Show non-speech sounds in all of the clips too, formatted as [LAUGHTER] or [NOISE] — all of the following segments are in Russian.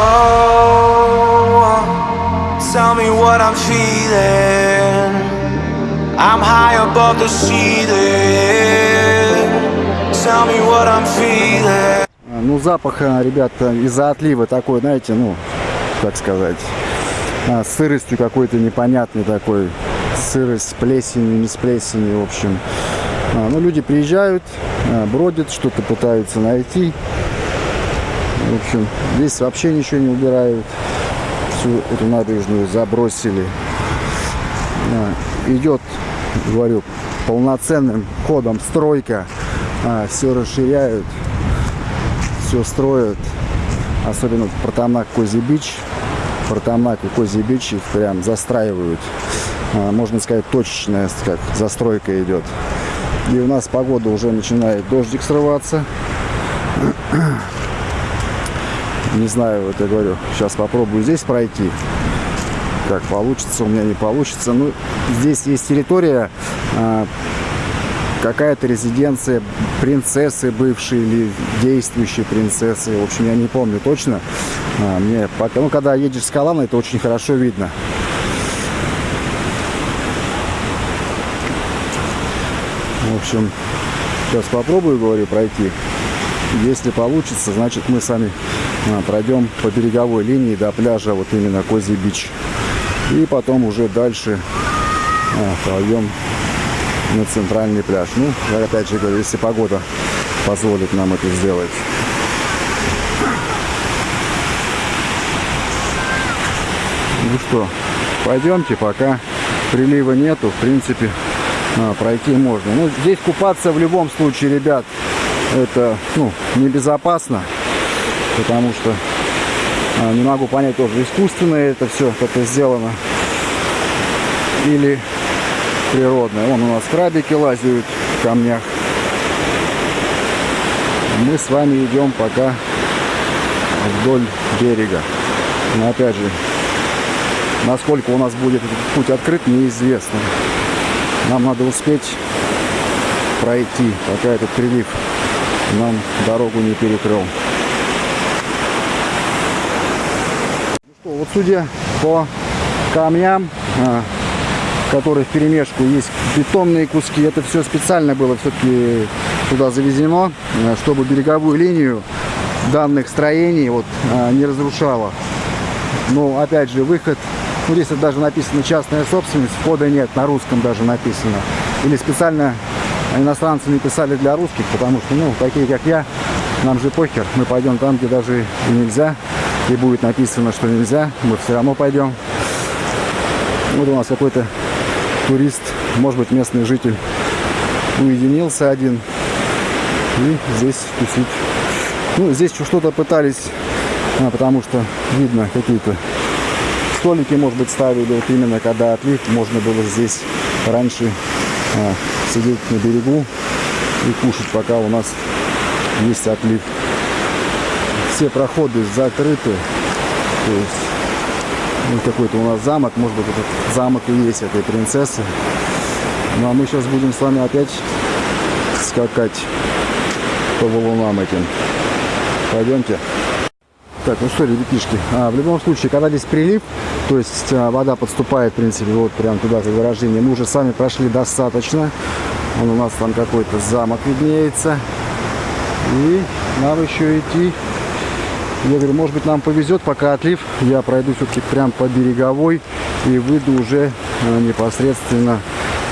Oh, tell me what I'm feeling. I'm high above the ceiling. Tell me what I'm feeling. Ну, запах, а, ребята, из-за отлива такой, знаете, ну, как сказать, а, сыростью какой-то непонятный такой. Сырость с плесенью, не с плесенью, в общем. А, Ну, люди приезжают, а, бродят, что-то пытаются найти. В общем, здесь вообще ничего не убирают. Всю эту набережную забросили. А, Идет, говорю, полноценным ходом стройка. Все расширяют, все строят. Особенно Протамак Козий Бич. Протамак и Козий Бич их прям застраивают. А, Можно сказать, точечная как застройка идет. И у нас погода уже начинает дождик срываться. Не знаю, вот я говорю, сейчас попробую здесь пройти. Как получится, у меня не получится. Ну, здесь есть территория, а, какая-то резиденция принцессы бывшей или действующей принцессы. В общем, я не помню точно. А, Мне пока, ну, когда едешь с Калана, это очень хорошо видно. В общем, сейчас попробую, говорю, пройти. Если получится, значит мы сами пройдем по береговой линии до пляжа, вот именно Козий Бич. И потом уже дальше а, пойдем на центральный пляж. Ну, я опять же говорю, если погода позволит нам это сделать. Ну что, пойдемте, пока прилива нету, в принципе, а, пройти можно. Ну, здесь купаться в любом случае, ребят, это, ну, небезопасно, потому что а, не могу понять тоже, искусственно это все как-то сделано или природное. Вон у нас крабики лазят в камнях. Мы с вами идем пока вдоль берега. Но опять же, насколько у нас будет путь открыт, неизвестно. Нам надо успеть пройти, пока этот прилив нам дорогу не перекрыл. Ну что, вот судя по камням, а, которые в перемешку есть бетонные куски, это все специально было все-таки туда завезено, а, чтобы береговую линию данных строений вот а, не разрушало. Но опять же выход, ну здесь даже написано частная собственность, входа нет, на русском даже написано. Или специально иностранцы не писали для русских, потому что, ну, такие как я, нам же похер, мы пойдем там, где даже и нельзя, и будет написано, что нельзя, мы все равно пойдем. Вот у нас какой-то турист, может быть, местный житель, уединился один и здесь тусить. Ну, здесь что-то пытались, а, потому что видно какие-то столики, может быть, ставили, вот именно когда отлив, можно было здесь раньше а, сидеть на берегу и кушать, пока у нас есть отлив. Все проходы закрыты, то есть ну, какой-то у нас замок, может быть, этот замок и есть этой принцессы. Ну, а мы сейчас будем с вами опять скакать по валунам этим. Пойдемте. Так, ну что, ребятишки, а, в любом случае, когда здесь прилив, то есть а, вода подступает, в принципе, вот прям туда, как выражение, мы уже с вами прошли достаточно. Вон у нас там какой-то замок виднеется. И нам еще идти. Я говорю, может быть, нам повезет, пока отлив, я пройду все-таки прям по береговой и выйду уже а, непосредственно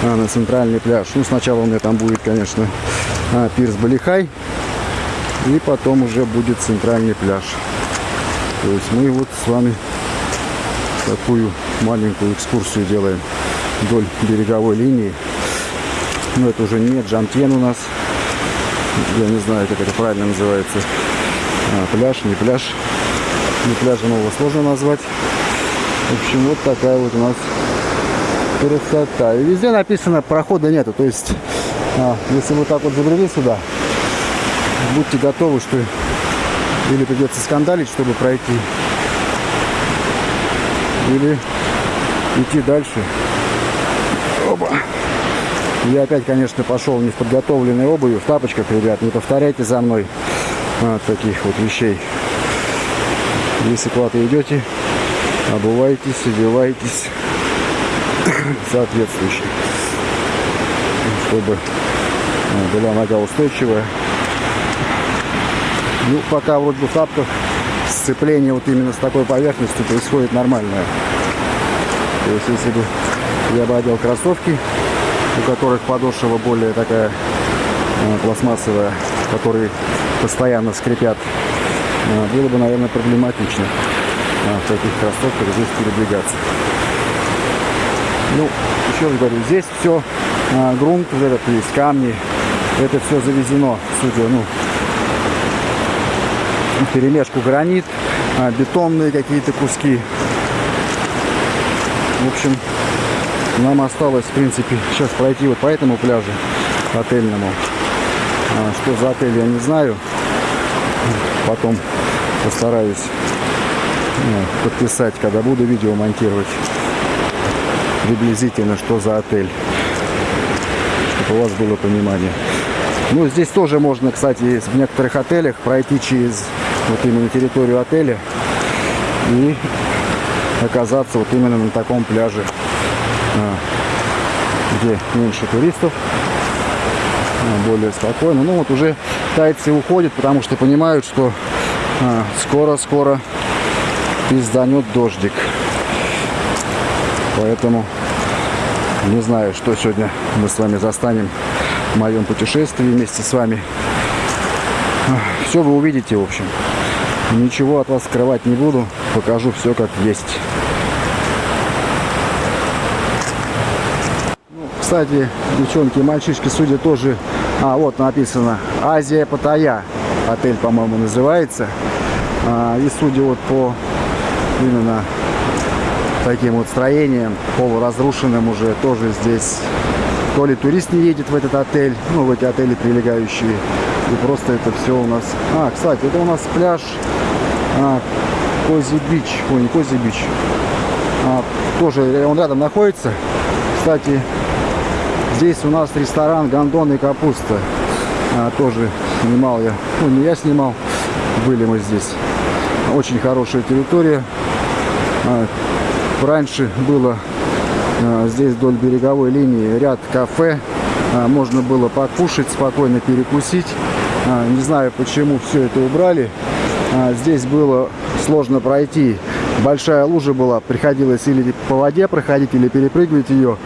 а, на центральный пляж. Ну, сначала у меня там будет, конечно, а, пирс Балихай, и потом уже будет центральный пляж. То есть мы вот с вами такую маленькую экскурсию делаем вдоль береговой линии. Но это уже не Джантьен у нас. Я не знаю, как это правильно называется. А, пляж, не пляж. Не пляжем его сложно назвать. В общем, вот такая вот у нас красота. И везде написано, прохода нету. То есть, а, если вы так вот забрели сюда, будьте готовы, что или придется скандалить, чтобы пройти, или идти дальше. Оба. Я опять, конечно, пошел не в подготовленной обуви, в тапочках, ребят. Не повторяйте за мной а, таких вот вещей. Если куда-то идете, обувайтесь, одевайтесь [COUGHS] соответствующе, чтобы э, была нога устойчивая. Ну, пока вроде бы в тапках сцепление вот именно с такой поверхностью происходит нормальное. То есть, если бы я бы одел кроссовки, у которых подошва более такая э, пластмассовая, которые постоянно скрипят, э, было бы, наверное, проблематично э, в таких кроссовках здесь передвигаться. Ну, еще раз говорю, здесь все грунт, этот есть камни, это все завезено, судя, ну, перемешку гранит, бетонные какие-то куски. В общем, нам осталось, в принципе, сейчас пройти вот по этому пляжу отельному. А, что за отель, я не знаю. Потом постараюсь ну, подписать, когда буду видео монтировать. Приблизительно, что за отель. Чтобы у вас было понимание. Ну, здесь тоже можно, кстати, в некоторых отелях пройти через вот именно территорию отеля и оказаться вот именно на таком пляже, а, где меньше туристов, более спокойно. Ну вот уже тайцы уходят, потому что понимают, что а, скоро-скоро пизданет дождик. Поэтому не знаю, что сегодня мы с вами застанем в моем путешествии вместе с вами. Все вы увидите, в общем. Ничего от вас скрывать не буду. Покажу все как есть. Кстати, девчонки и мальчишки, судя тоже... А, вот написано Азия Паттайя. Отель, по-моему, называется. А, и судя вот по именно таким вот строениям, полуразрушенным уже, тоже здесь то ли турист не едет в этот отель, ну, в эти отели прилегающие, и просто это все у нас... А, кстати, это у нас пляж а, Кози Бич. Ой, не Кози Бич. А, тоже он рядом находится. Кстати, здесь у нас ресторан Гондон и Капуста. А, тоже снимал я. Ну, не я снимал. Были мы здесь. Очень хорошая территория. А, раньше было а, здесь вдоль береговой линии ряд кафе. А, можно было покушать, спокойно перекусить. А, не знаю, почему все это убрали. А, здесь было сложно пройти. Большая лужа была, приходилось или по воде проходить, или перепрыгивать ее.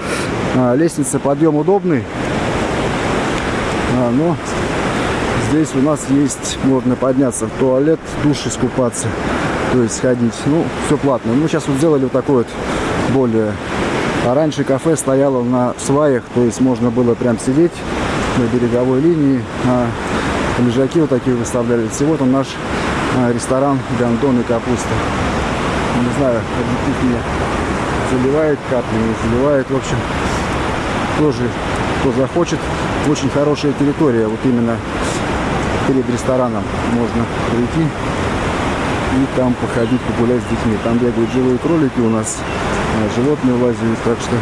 А, лестница, подъем удобный. А, но здесь у нас есть, можно подняться в туалет, душ искупаться, то есть сходить. Ну, все платно. Мы сейчас вот сделали вот такой вот более... А раньше кафе стояло на сваях, то есть можно было прям сидеть на береговой линии. А лежаки вот такие выставлялись. И вот он наш а, ресторан Гандон и капуста. Не знаю, заливает капли, не заливает. В общем, тоже, кто захочет, очень хорошая территория. Вот именно перед рестораном можно прийти и там походить, погулять с детьми. Там бегают живые кролики у нас, а, животные лазят, так что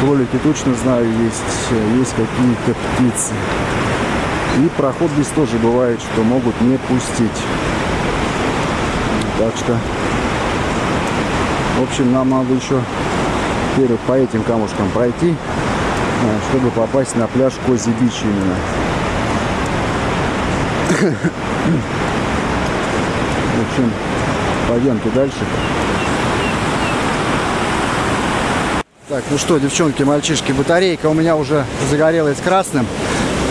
кролики точно знаю есть, есть какие-то птицы. И проход здесь тоже бывает, что могут не пустить. Так что, в общем, нам надо еще теперь по этим камушкам пройти, э, чтобы попасть на пляж Кози Бич именно. В общем, пойдемте дальше. Так, ну что, девчонки, мальчишки, батарейка у меня уже загорелась красным.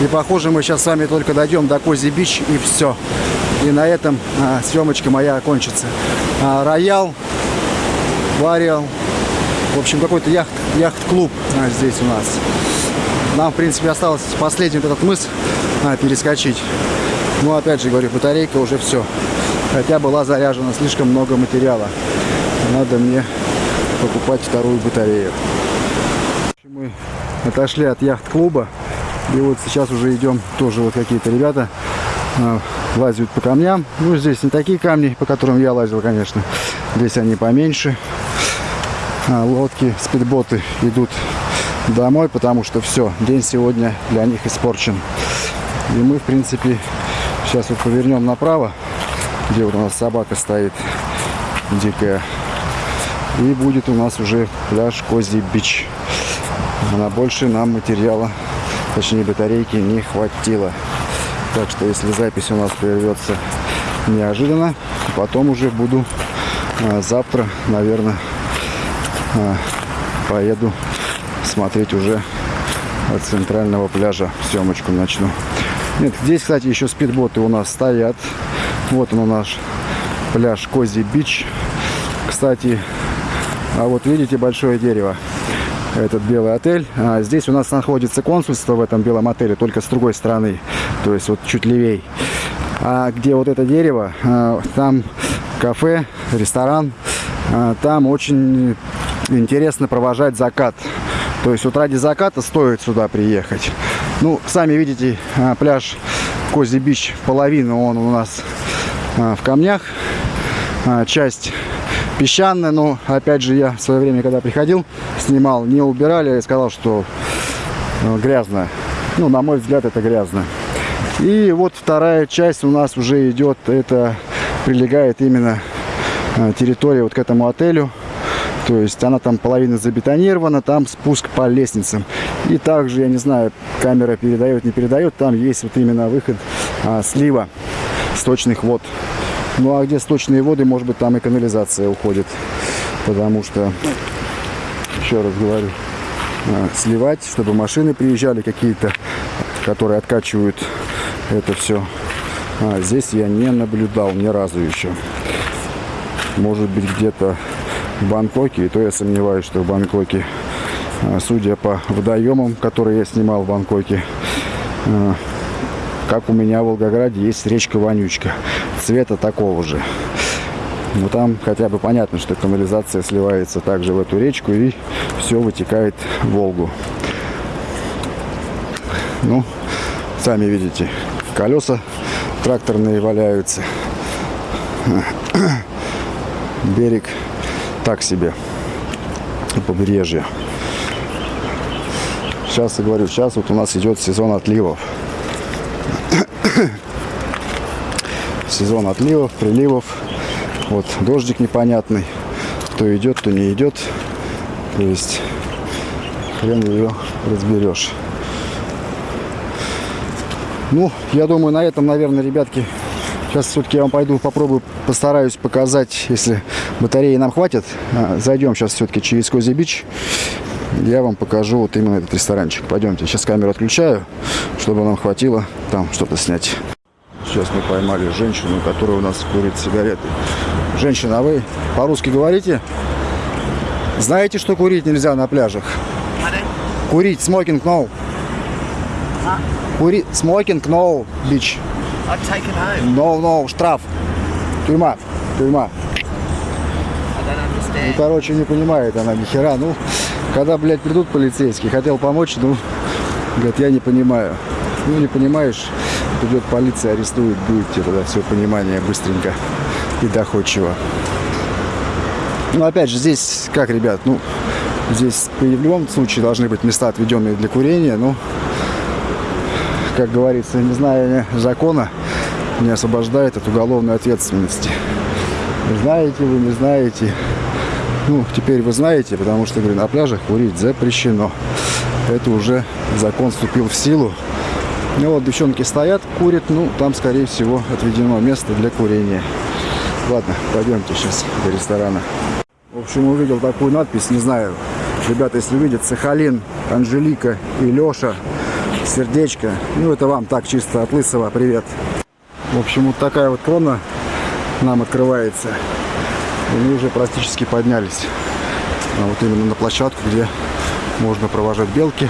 И похоже мы сейчас с вами только дойдем до Кози Бич и все. И на этом а, съемочка моя окончится. А, роял, Вариал. В общем, какой-то яхт, яхт-клуб а, здесь у нас. Нам, в принципе, осталось последний этот мыс а, перескочить. Но, опять же, говорю, батарейка уже все. Хотя была заряжена слишком много материала. Надо мне покупать вторую батарею. Мы отошли от яхт-клуба. И вот сейчас уже идем, тоже вот какие-то ребята э, лазят по камням. Ну, здесь не такие камни, по которым я лазил, конечно. Здесь они поменьше. А, лодки, спидботы идут домой, потому что все, день сегодня для них испорчен. И мы, в принципе, сейчас вот повернем направо. где вот у нас собака стоит дикая. И будет у нас уже пляж Козий Бич. На больше нам материала, точнее батарейки, не хватило. Так что если запись у нас прервется неожиданно, потом уже буду а, завтра, наверное, поеду смотреть уже от центрального пляжа съемочку начну. Нет, здесь, кстати, еще спидботы у нас стоят. Вот он наш пляж Кози Бич. Кстати, а вот видите большое дерево? Этот белый отель. А здесь у нас находится консульство в этом белом отеле, только с другой стороны. То есть вот чуть левей. А где вот это дерево, а, там кафе, ресторан. А, там очень интересно провожать закат. То есть вот ради заката стоит сюда приехать. Ну, сами видите, а, пляж Кози Бич, половина он у нас а, в камнях. Часть песчаная, но опять же я в свое время, когда приходил, снимал, не убирали, и сказал, что грязно. Ну, на мой взгляд, это грязно. И вот вторая часть у нас уже идет, это прилегает именно территория вот к этому отелю. То есть она там половина забетонирована, там спуск по лестницам. И также, я не знаю, камера передает, не передает, там есть вот именно выход а, слива сточных вод. Ну а где сточные воды, может быть, там и канализация уходит. Потому что, еще раз говорю, а, сливать, чтобы машины приезжали какие-то, которые откачивают это все. А, здесь я не наблюдал ни разу еще. Может быть, где-то в Бангкоке, и то я сомневаюсь, что в Бангкоке, а, судя по водоемам, которые я снимал в Бангкоке, а, как у меня в Волгограде есть речка Вонючка, цвета такого же. Но там хотя бы понятно, что канализация сливается также в эту речку и все вытекает в Волгу. Ну, сами видите, колеса тракторные валяются. [COUGHS] Берег так себе побережье. Сейчас я говорю, сейчас вот у нас идет сезон отливов. [COUGHS] сезон отливов, приливов. Вот дождик непонятный. То идет, то не идет. То есть хрен ее разберешь. Ну, я думаю, на этом, наверное, ребятки, сейчас все-таки я вам пойду попробую, постараюсь показать, если батареи нам хватит. А, зайдем сейчас все-таки через Кози Бич. Я вам покажу вот именно этот ресторанчик. Пойдемте, сейчас камеру отключаю, чтобы нам хватило там что-то снять. Сейчас мы поймали женщину, которая у нас курит сигареты. Женщина, а вы по-русски говорите? Знаете, что курить нельзя на пляжах? Курить, смокинг, no. Курить, смокинг, no, бич. No, no, штраф. Тюрьма, тюрьма. Ну, короче, не понимает она ни хера. Ну, когда, блядь, придут полицейские, хотел помочь, ну, говорит, я не понимаю. Ну, не понимаешь, придет полиция, арестует, будет тебе тогда все понимание быстренько и доходчиво. Ну, опять же, здесь, как, ребят, ну, здесь в любом случае должны быть места, отведенные для курения, ну, как говорится, не зная закона, не освобождает от уголовной ответственности. Знаете вы, не знаете, ну, теперь вы знаете, потому что, говорю, на пляжах курить запрещено. Это уже закон вступил в силу. Ну вот, девчонки стоят, курят, ну, там, скорее всего, отведено место для курения. Ладно, пойдемте сейчас до ресторана. В общем, увидел такую надпись, не знаю, ребята, если увидят, Сахалин, Анжелика и Леша, сердечко. Ну, это вам так, чисто от лысого, привет. В общем, вот такая вот крона нам открывается. И мы уже практически поднялись. А вот именно на площадку, где можно провожать белки.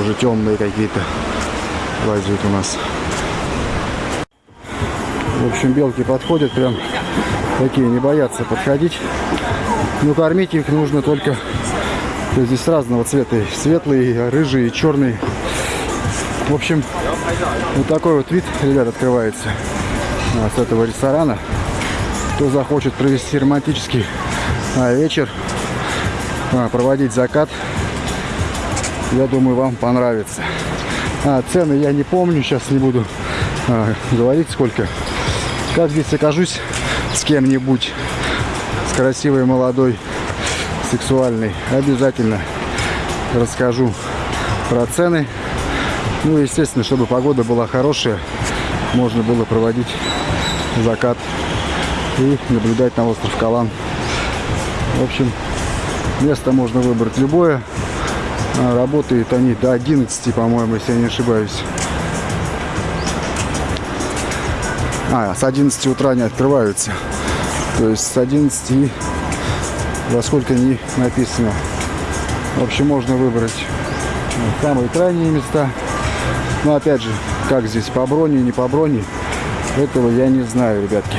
Уже темные какие-то лазят у нас. В общем, белки подходят прям такие, не боятся подходить. Но кормить их нужно только... Здесь разного цвета. Светлый, рыжий, черный. В общем, вот такой вот вид, ребят, открывается с этого ресторана. Кто захочет провести романтический а, вечер, а, проводить закат, я думаю, вам понравится. А, цены я не помню, сейчас не буду а, говорить сколько. Как здесь окажусь с кем-нибудь, с красивой, молодой, сексуальной, обязательно расскажу про цены. Ну, естественно, чтобы погода была хорошая, можно было проводить закат и наблюдать на остров Калан. В общем, место можно выбрать любое. А, Работают они до 11, по-моему, если я не ошибаюсь. А, с 11 утра они открываются. То есть с 11 и во сколько не написано. В общем, можно выбрать самые крайние места. Но опять же, как здесь, по броне, не по броне, этого я не знаю, ребятки.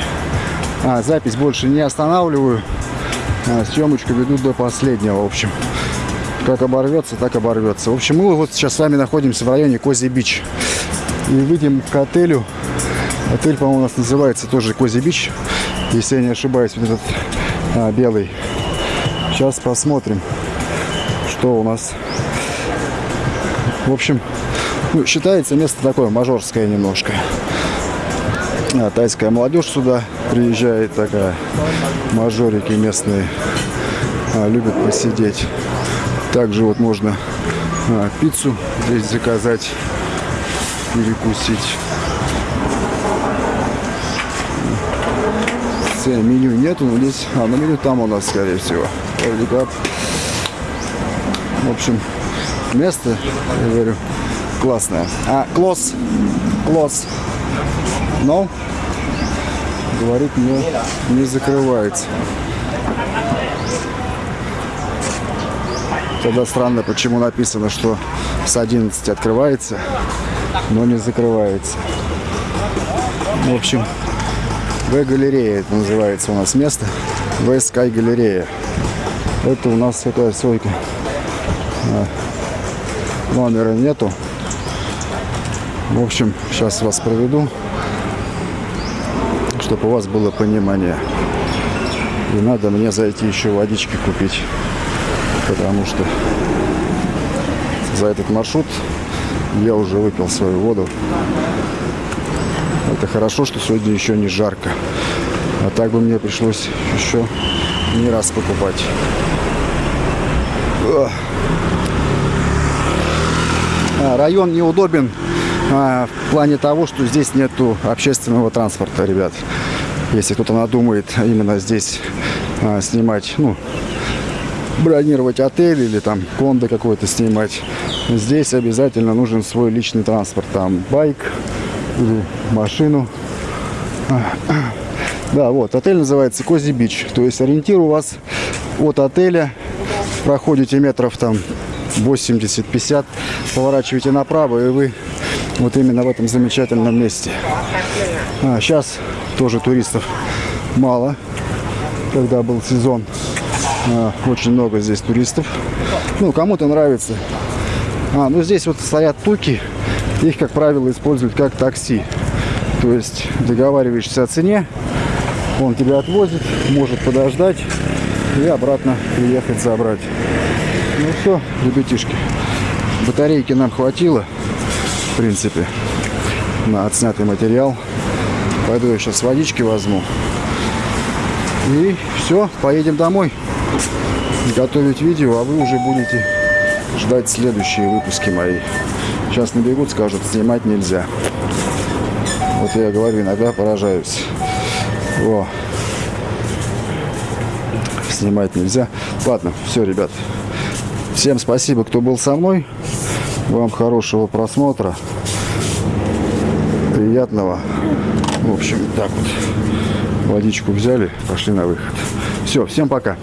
А, запись больше не останавливаю. А, съемочку веду до последнего, в общем. Как оборвется, так оборвется. В общем, мы вот сейчас с вами находимся в районе Козий Бич. И выйдем к отелю. Отель, по-моему, у нас называется тоже Козий Бич. Если я не ошибаюсь, вот этот а, белый. Сейчас посмотрим, что у нас. В общем, ну, считается место такое мажорское немножко. А, тайская молодежь сюда приезжает такая. Мажорики местные а, любят посидеть. Также вот можно а, пиццу здесь заказать, перекусить. Все, меню нету, но здесь, а, на меню там у нас, скорее всего. В общем, место, я говорю, классное. А, клосс, клосс. Но, говорит, не, не закрывается. Тогда странно, почему написано, что с 11 открывается, но не закрывается. В общем, В-галерея это называется у нас место. В-Скай галерея. Это у нас такая сойка. Номера нету. В общем, сейчас вас проведу, чтобы у вас было понимание. И надо мне зайти еще водички купить потому что за этот маршрут я уже выпил свою воду. Это хорошо, что сегодня еще не жарко. А так бы мне пришлось еще не раз покупать. А, район неудобен а, в плане того, что здесь нету общественного транспорта, ребят. Если кто-то надумает именно здесь а, снимать, ну, бронировать отель или там кондо какой-то снимать, здесь обязательно нужен свой личный транспорт. Там байк или машину. [CLEARS THROAT] Да, вот, отель называется Кози Бич. То есть ориентир у вас от отеля, проходите метров там 80-50, поворачиваете направо, и вы вот именно в этом замечательном месте. А, сейчас тоже туристов мало, когда был сезон. А, очень много здесь туристов. Ну, кому-то нравится. А, ну здесь вот стоят туки. Их, как правило, используют как такси. То есть договариваешься о цене, он тебя отвозит, может подождать и обратно приехать забрать. Ну все, ребятишки. Батарейки нам хватило, в принципе, на отснятый материал. Пойду я сейчас водички возьму. И все, поедем домой готовить видео, а вы уже будете ждать следующие выпуски мои. Сейчас набегут, скажут, снимать нельзя. Вот я говорю, иногда поражаюсь. О. Снимать нельзя. Ладно, все, ребят. Всем спасибо, кто был со мной. Вам хорошего просмотра. Приятного. В общем, так вот. Водичку взяли, пошли на выход. Все, всем пока.